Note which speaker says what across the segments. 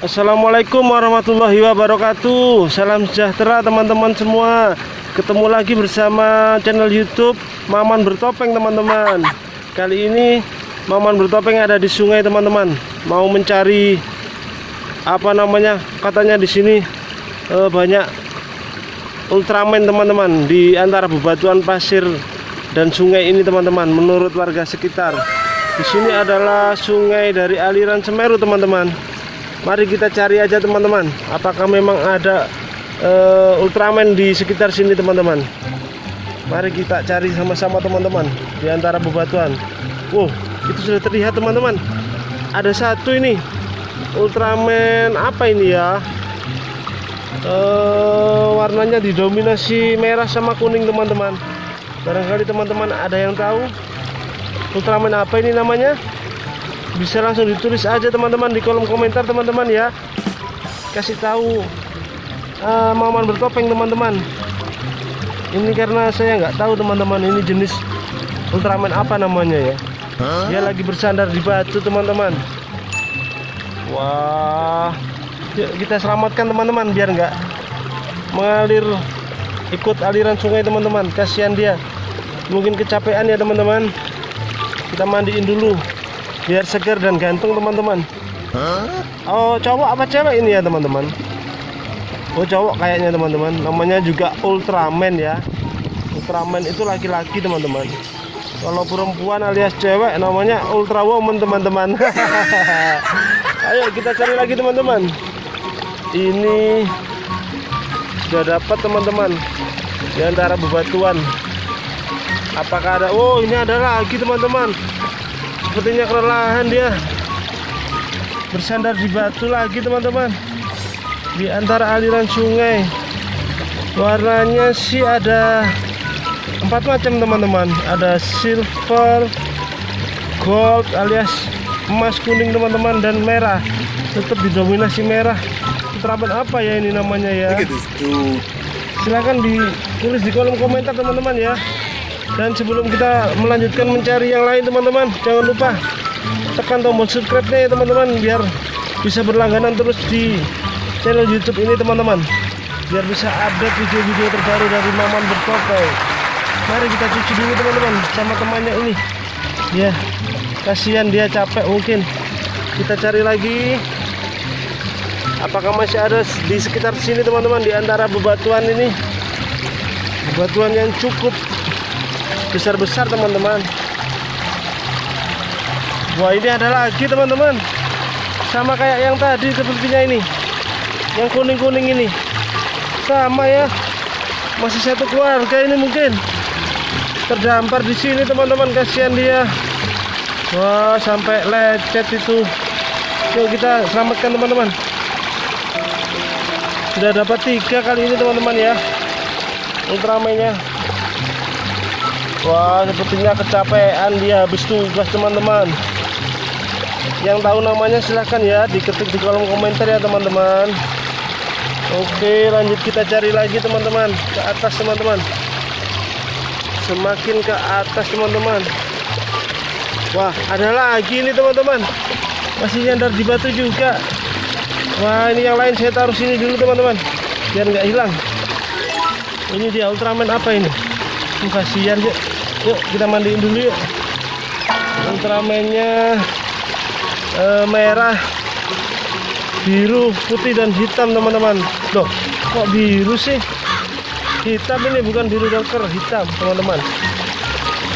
Speaker 1: Assalamualaikum warahmatullahi wabarakatuh. Salam sejahtera teman-teman semua. Ketemu lagi bersama channel youtube Maman Bertopeng teman-teman. Kali ini Maman Bertopeng ada di sungai teman-teman. Mau mencari Apa namanya Katanya di sini eh, Banyak Ultraman teman-teman Di antara bebatuan pasir Dan sungai ini teman-teman Menurut warga sekitar. Di sini adalah sungai dari aliran Semeru teman-teman Mari kita cari aja teman-teman Apakah memang ada uh, Ultraman di sekitar sini teman-teman. Mari kita cari sama-sama teman-teman Di antara bebatuan. Wow itu sudah terlihat teman-teman. Ada satu ini Ultraman apa ini ya? Uh, Warnanya didominasi merah sama kuning teman-teman. Barangkali teman-teman ada yang tahu Ultraman apa ini namanya bisa langsung ditulis aja teman-teman di kolom komentar teman-teman ya. Kasih tahu uh, Maman bertopeng teman-teman. Ini karena saya nggak tahu teman-teman ini jenis Ultraman apa namanya ya. Dia lagi bersandar di batu teman-teman. Wah. Yuk kita selamatkan teman-teman biar nggak mengalir ikut aliran sungai teman-teman. Kasihan dia. Mungkin kecapean ya teman-teman. Kita mandiin dulu biar segar dan gantung teman-teman. Oh cowok apa cewek ini ya teman-teman? Oh cowok kayaknya teman-teman. Namanya juga Ultraman ya. Ultraman itu laki-laki teman-teman. Kalau perempuan alias cewek namanya Ultra Woman teman-teman. Ayo kita cari lagi teman-teman. Ini sudah dapat teman-teman. Di antara bebatuan. Apakah ada? Oh ini ada lagi teman-teman sepertinya kelelahan dia. Bersandar di batu lagi teman-teman. Di antara aliran sungai. Warnanya sih ada empat macam teman-teman. Ada silver gold alias emas kuning teman-teman dan merah. Tetap didominasi merah. Terapan apa ya ini namanya ya? Silahkan ditulis di kolom komentar teman-teman ya dan sebelum kita melanjutkan mencari yang lain teman-teman jangan lupa tekan tombol subscribe nya ya teman-teman biar bisa berlangganan terus di channel youtube ini teman-teman. Biar bisa update video-video terbaru dari Maman Bertopeng mari kita cuci dulu teman-teman sama temannya ini. Ya kasihan dia capek mungkin. Kita cari lagi. Apakah masih ada di sekitar sini teman-teman di antara bebatuan ini? Bebatuan yang cukup besar-besar teman-teman. Wah ini ada lagi teman-teman. Sama kayak yang tadi sepertinya ini. Yang kuning-kuning ini. Sama ya. Masih satu keluarga ini mungkin. Terdampar di sini teman-teman. Kasihan dia. Wah sampai lecet itu. Yuk kita selamatkan teman-teman. Sudah dapat tiga kali ini teman-teman ya. Ultramenya Wah sepertinya kecapean dia habis tugas teman-teman. Yang tahu namanya silahkan ya diketik di kolom komentar ya teman-teman. Oke lanjut kita cari lagi teman-teman. Ke atas teman-teman. Semakin ke atas teman-teman. Wah ada lagi ini teman-teman. Masih nyandar di batu juga. Wah ini yang lain saya taruh sini dulu teman-teman. Biar nggak hilang. Ini dia Ultraman apa ini? Kasihan yuk yuk kita mandiin dulu yuk. Ultramennya eh, merah biru putih dan hitam teman-teman. Loh kok biru sih? Hitam ini bukan biru doker hitam teman-teman.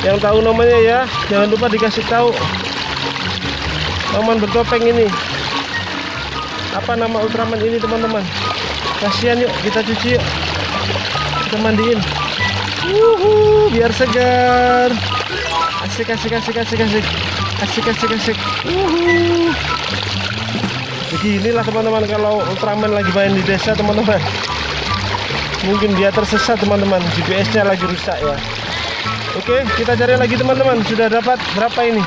Speaker 1: Yang tahu namanya ya jangan lupa dikasih tahu. Maman bertopeng ini. Apa nama Ultraman ini teman-teman? Kasihan yuk kita cuci yuk. Kita mandiin Wuhu, biar segar. Asik asik asik asik asik. Asik asik asik. Wuhu. Beginilah teman-teman kalau Ultraman lagi main di desa teman-teman. Mungkin dia tersesat teman-teman. GPS-nya lagi rusak ya. Oke, kita cari lagi teman-teman. Sudah dapat berapa ini?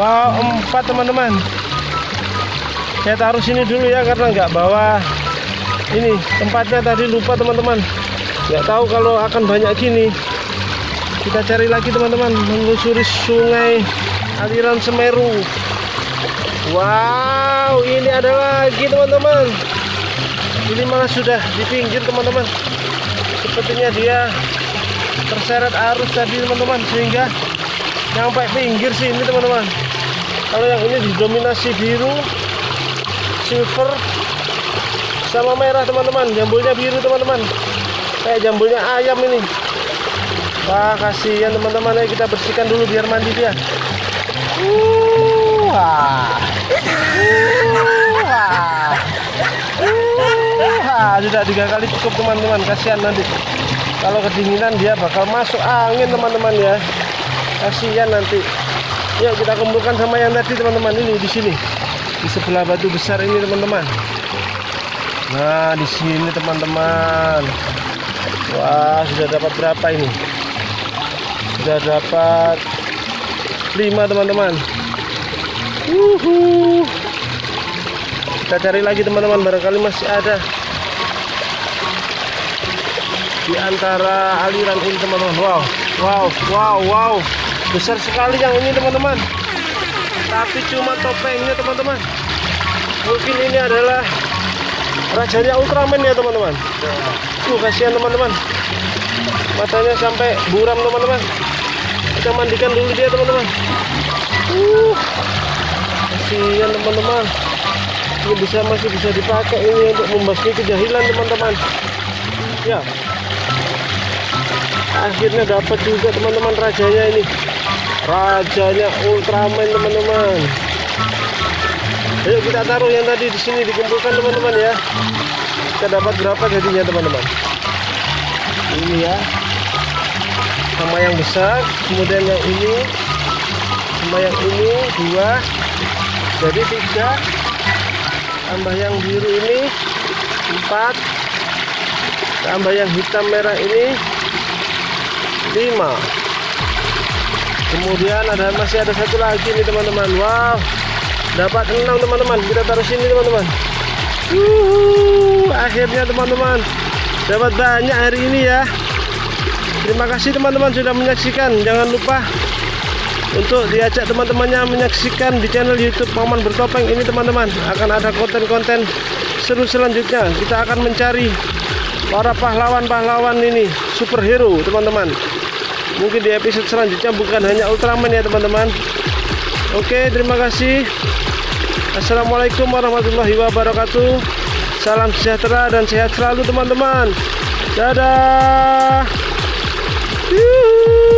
Speaker 1: Wow, empat teman-teman. Saya taruh sini dulu ya karena nggak bawa ini tempatnya tadi lupa teman-teman nggak tahu kalau akan banyak gini kita cari lagi teman-teman menelusuri sungai aliran Semeru Wow, ini ada lagi teman-teman. Ini malah sudah di pinggir teman-teman. Sepertinya dia terseret arus tadi teman-teman sehingga sampai pinggir sih ini teman-teman. Kalau yang ini didominasi biru, silver, sama merah teman-teman. Jambulnya biru teman-teman. Kayak jambulnya ayam ini. Wah kasihan teman-teman ya kita bersihkan dulu biar mandi dia. Uh. Uh. Uh, wah. Sudah tiga kali cukup teman-teman. Kasihan nanti. Kalau kedinginan dia bakal masuk angin teman-teman ya. Kasihan nanti. Yuk kita kumpulkan sama yang tadi teman-teman ini di sini. Di sebelah batu besar ini teman-teman. Nah di sini teman-teman. Wah sudah dapat berapa ini? Sudah dapat lima teman-teman. Uhu. Kita cari lagi teman-teman. Barangkali masih ada di antara aliran ini teman-teman. Wow, wow, wow, wow. Besar sekali yang ini teman-teman. Tapi cuma topengnya teman-teman. Mungkin ini adalah rajanya Ultraman ya teman-teman. Uh, kasihan teman-teman. Matanya sampai buram teman-teman. Kita mandikan dulu dia teman-teman. Uh, kasihan teman-teman. Ini bisa masih bisa dipakai ini untuk membasmi kejahilan teman-teman. Ya. Akhirnya dapat juga teman-teman rajanya ini. Rajanya Ultraman teman-teman. Ayo kita taruh yang tadi di sini dikumpulkan teman-teman ya. Kita dapat berapa jadinya teman-teman? Ini ya. Sama yang besar, kemudian yang ini, sama yang ini dua, jadi tiga. Tambah yang biru ini empat. Tambah yang hitam merah ini lima. Kemudian ada masih ada satu lagi nih teman-teman. Wow, dapat enam teman-teman kita taruh sini teman-teman Yuhu, akhirnya teman-teman dapat banyak hari ini ya. Terima kasih teman-teman sudah menyaksikan. Jangan lupa untuk diajak teman-temannya menyaksikan di channel YouTube Paman Bertopeng ini teman-teman. Akan ada konten-konten seru selanjutnya. Kita akan mencari para pahlawan-pahlawan ini superhero teman-teman. Mungkin di episode selanjutnya bukan hanya Ultraman ya teman-teman. Oke, terima kasih. Assalamualaikum warahmatullahi wabarakatuh. Salam sejahtera dan sehat selalu teman-teman. Dadah. Yuhu.